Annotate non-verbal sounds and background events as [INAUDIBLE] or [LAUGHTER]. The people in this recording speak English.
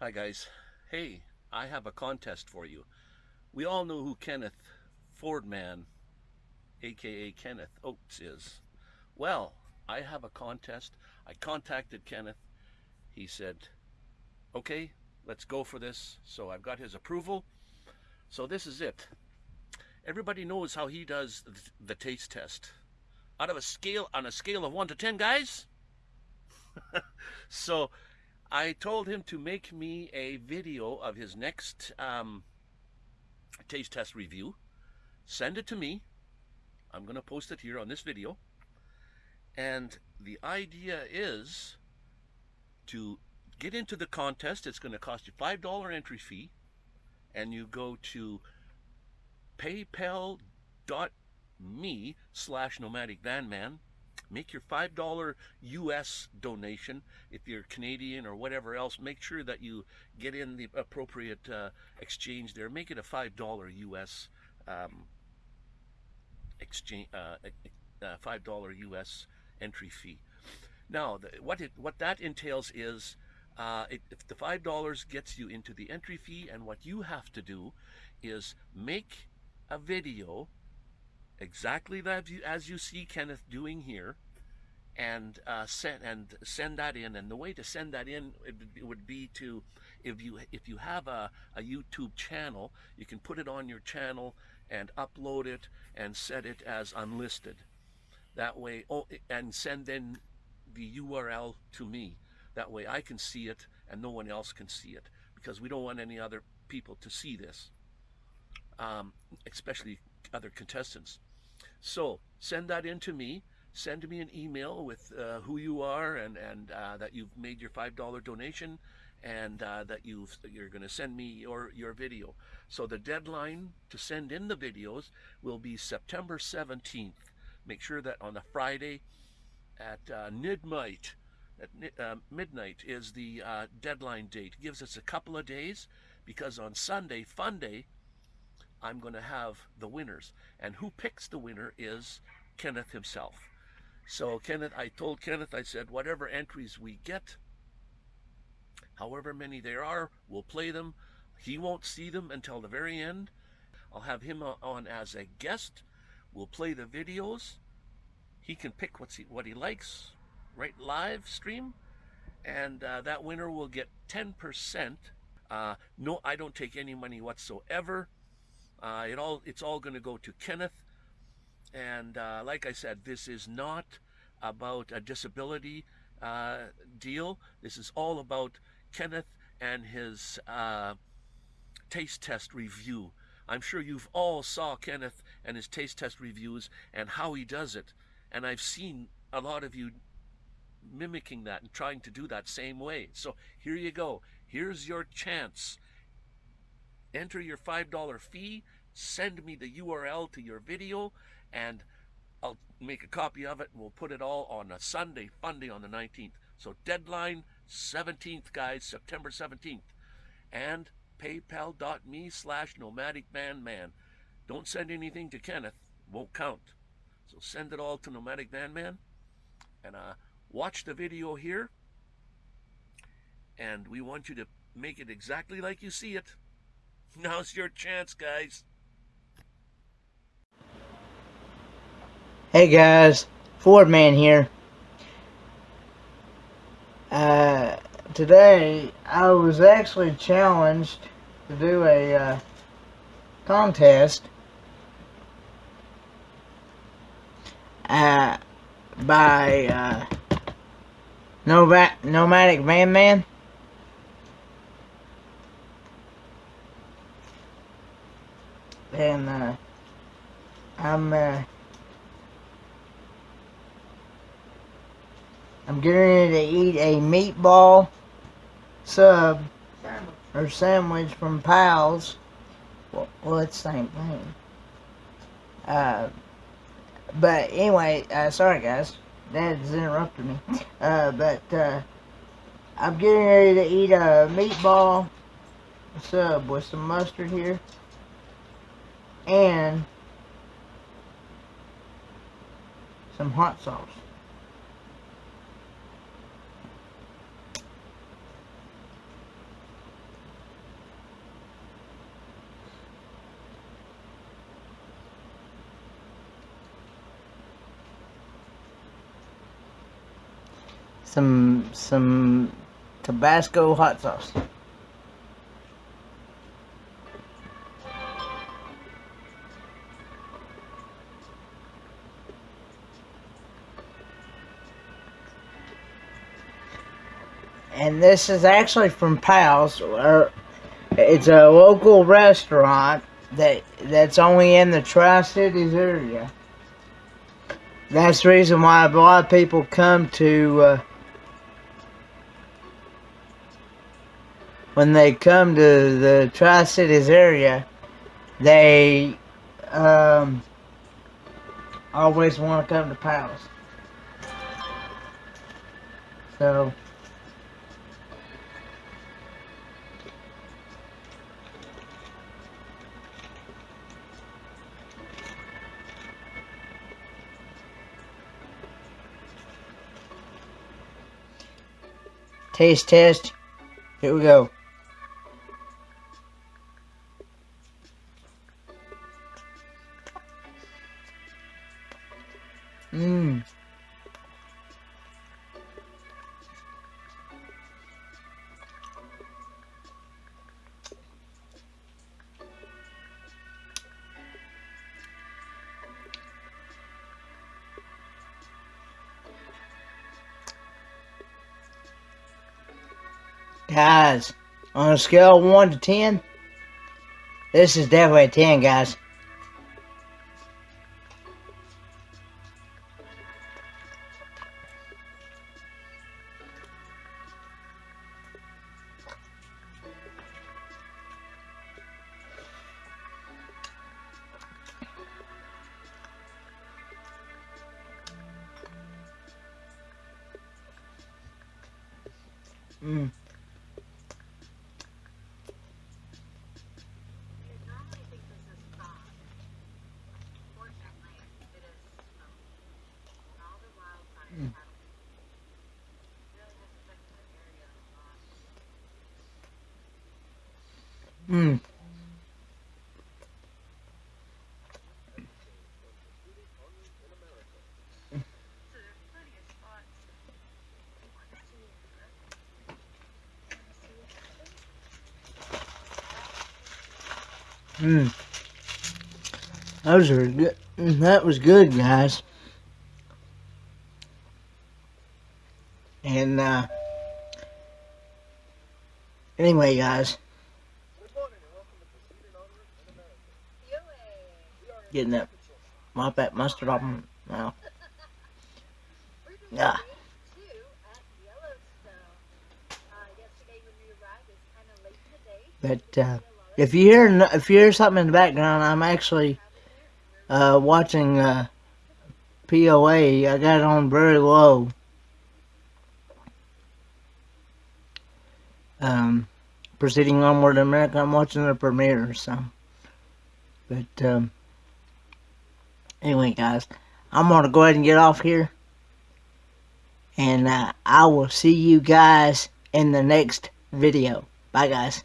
Hi guys. Hey, I have a contest for you. We all know who Kenneth Fordman, aka Kenneth Oates is. Well, I have a contest. I contacted Kenneth. He said, okay, let's go for this. So I've got his approval. So this is it. Everybody knows how he does the taste test. Out of a scale, on a scale of one to 10 guys. [LAUGHS] so I told him to make me a video of his next um, taste test review. Send it to me. I'm going to post it here on this video. And the idea is to get into the contest. It's going to cost you $5 entry fee. And you go to paypal.me slash nomadic van man make your $5 US donation. If you're Canadian or whatever else, make sure that you get in the appropriate uh, exchange there. Make it a $5 US um, exchange, uh, uh, $5 US entry fee. Now, the, what, it, what that entails is uh, it, if the $5 gets you into the entry fee, and what you have to do is make a video exactly you, as you see Kenneth doing here, and uh, send and send that in. And the way to send that in it would be to, if you if you have a, a YouTube channel, you can put it on your channel and upload it and set it as unlisted. That way, oh, and send in the URL to me. That way, I can see it and no one else can see it because we don't want any other people to see this, um, especially other contestants. So send that in to me. Send me an email with uh, who you are and, and uh, that you've made your $5 donation and uh, that you you're going to send me your, your video. So the deadline to send in the videos will be September 17th. Make sure that on a Friday at uh, midnight, at uh, midnight is the uh, deadline date. It gives us a couple of days because on Sunday, Fun Day, I'm going to have the winners. And who picks the winner is Kenneth himself. So Kenneth, I told Kenneth, I said, whatever entries we get, however many there are, we'll play them. He won't see them until the very end. I'll have him on as a guest. We'll play the videos. He can pick what's he, what he likes, right live stream. And uh, that winner will get 10%. Uh, no, I don't take any money whatsoever. Uh, it all it's all going to go to Kenneth. And uh, like I said, this is not about a disability uh, deal. This is all about Kenneth and his uh, taste test review. I'm sure you've all saw Kenneth and his taste test reviews and how he does it. And I've seen a lot of you mimicking that and trying to do that same way. So here you go. Here's your chance enter your $5 fee, send me the URL to your video, and I'll make a copy of it we'll put it all on a Sunday, Funday on the 19th. So deadline 17th, guys, September 17th. And paypal.me slash nomadic van man. Don't send anything to Kenneth, won't count. So send it all to nomadic van man and uh, watch the video here. And we want you to make it exactly like you see it. [LAUGHS] Now's your chance, guys. Hey guys, Ford Man here. Uh, today I was actually challenged to do a uh, contest uh, by uh, Nomadic Van Man. and uh, I'm uh, I'm getting ready to eat a meatball sub or sandwich from Pal's. Well, well it's the same thing. Uh, but anyway, uh, sorry guys, Dad's interrupted me. [LAUGHS] Uh, but uh, I'm getting ready to eat a meatball sub with some mustard here and some hot sauce. Some, some Tabasco hot sauce. This is actually from Pal's, or it's a local restaurant that that's only in the Tri Cities area. That's the reason why a lot of people come to uh, when they come to the Tri Cities area, they um, always want to come to Palace. So. Taste test. Here we go. Guys, on a scale of 1 to 10, this is definitely a 10, guys. Mm. Mm. Mm. Those are good. That was good, guys. And, uh, anyway, guys. Getting that mop that mustard off my mouth. Yeah. But, uh, if you hear if you hear something in the background, I'm actually uh, watching uh, POA. I got it on very low. Um, proceeding onward America. I'm watching the premiere, so. But um, anyway, guys, I'm gonna go ahead and get off here, and uh, I will see you guys in the next video. Bye, guys.